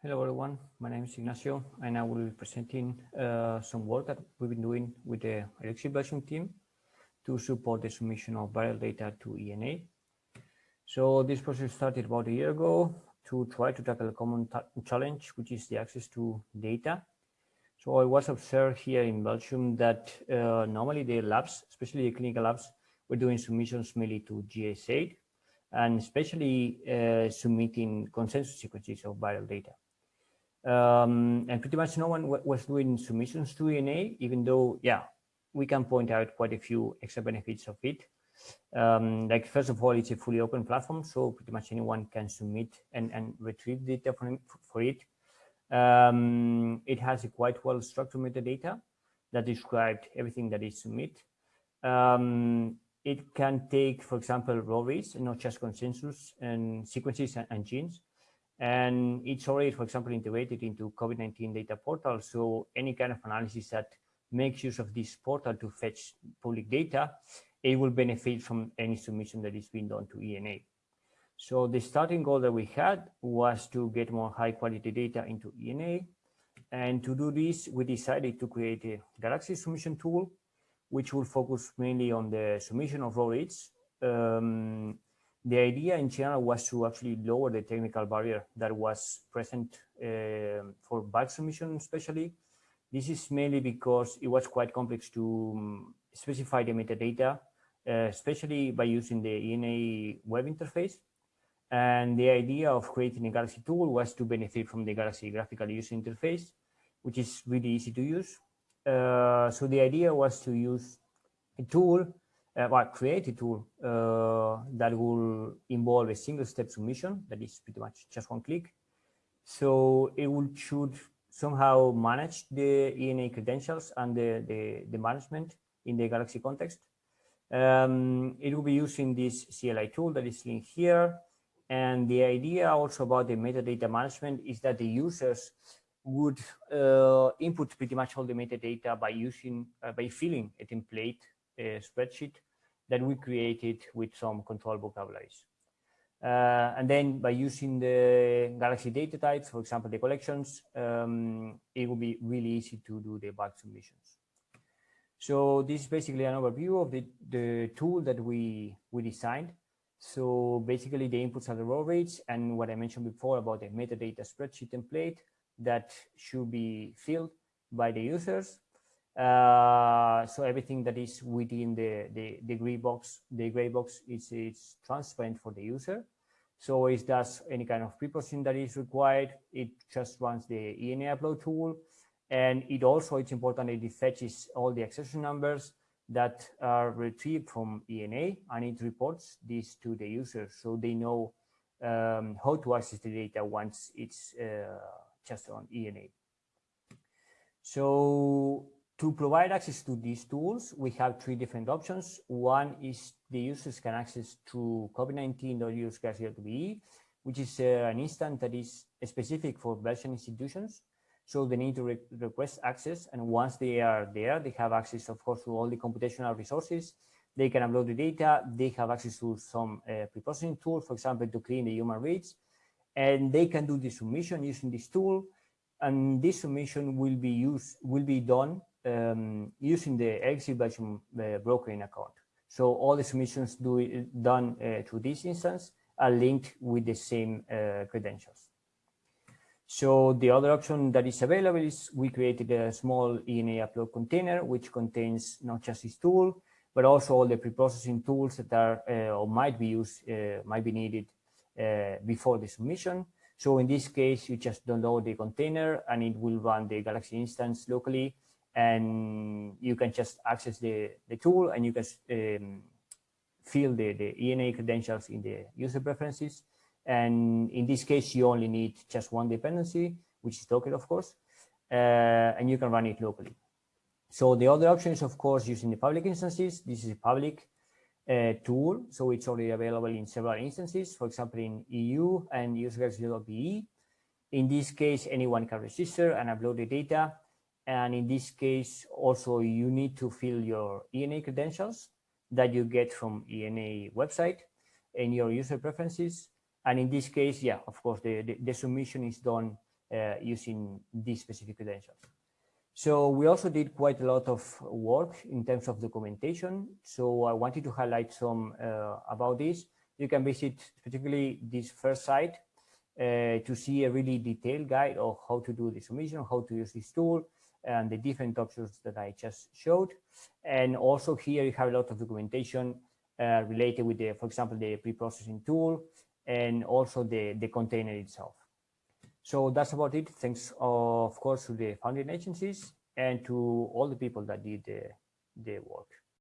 Hello, everyone. My name is Ignacio, and I will be presenting uh, some work that we've been doing with the Elixir Belgium team to support the submission of viral data to ENA. So this process started about a year ago to try to tackle a common challenge, which is the access to data. So I was observed here in Belgium that uh, normally the labs, especially the clinical labs, were doing submissions mainly to GISAID and especially uh, submitting consensus sequences of viral data. Um, and pretty much no one was doing submissions to ENA, even though, yeah, we can point out quite a few extra benefits of it. Um, like first of all, it's a fully open platform, so pretty much anyone can submit and, and retrieve data for, for it. Um, it has a quite well structured metadata that describes everything that is submit. Um, it can take, for example, raw reads, not just consensus and sequences and, and genes. And it's already, for example, integrated into COVID-19 data portal. So any kind of analysis that makes use of this portal to fetch public data, it will benefit from any submission that is being done to ENA. So the starting goal that we had was to get more high quality data into ENA. And to do this, we decided to create a Galaxy submission tool, which will focus mainly on the submission of raw reads. Um, the idea in general was to actually lower the technical barrier that was present uh, for bulk submission, especially. This is mainly because it was quite complex to um, specify the metadata, uh, especially by using the ENA web interface. And the idea of creating a Galaxy tool was to benefit from the Galaxy graphical user interface, which is really easy to use. Uh, so the idea was to use a tool, uh, well, create a tool uh, that will involve a single step submission that is pretty much just one click. So it will should somehow manage the ENA credentials and the, the, the management in the Galaxy context. Um, it will be using this CLI tool that is linked here. And the idea also about the metadata management is that the users would uh, input pretty much all the metadata by using, uh, by filling a template a spreadsheet that we created with some control vocabularies. Uh, and then by using the Galaxy data types, for example, the collections, um, it will be really easy to do the bulk submissions. So this is basically an overview of the, the tool that we, we designed. So basically the inputs are the raw reads and what I mentioned before about the metadata spreadsheet template that should be filled by the users. Uh, so everything that is within the, the, the gray box, the gray box is, is transparent for the user. So if does any kind of pre-processing that is required, it just runs the ENA upload tool. And it also, it's important that it fetches all the accession numbers that are retrieved from ENA and it reports this to the user so they know um, how to access the data once it's uh, just on ENA. So to provide access to these tools, we have three different options. One is the users can access through COVID-19.use.be, which is uh, an instance that is specific for Belgian institutions. So they need to re request access. And once they are there, they have access, of course, to all the computational resources. They can upload the data. They have access to some uh, pre-processing tool, for example, to clean the human reads. And they can do the submission using this tool. And this submission will be used, will be done um, using the Belgium uh, brokering account. So all the submissions do, done uh, through this instance are linked with the same uh, credentials. So the other option that is available is we created a small ENA upload container, which contains not just this tool, but also all the pre-processing tools that are uh, or might be used, uh, might be needed uh, before the submission. So in this case, you just download the container and it will run the Galaxy instance locally and you can just access the, the tool and you can um, fill the, the ENA credentials in the user preferences and in this case, you only need just one dependency, which is Docker, of course, uh, and you can run it locally. So the other option is, of course, using the public instances. This is a public uh, tool, so it's already available in several instances, for example, in EU and userx.be. In this case, anyone can register and upload the data. And in this case, also, you need to fill your ENA credentials that you get from ENA website and your user preferences. And in this case, yeah, of course, the, the, the submission is done uh, using these specific credentials. So we also did quite a lot of work in terms of documentation. So I wanted to highlight some uh, about this. You can visit particularly this first site uh, to see a really detailed guide of how to do the submission, how to use this tool, and the different options that I just showed. And also here you have a lot of documentation uh, related with the, for example, the pre-processing tool and also the, the container itself. So that's about it. Thanks, of course, to the funding agencies and to all the people that did the, the work.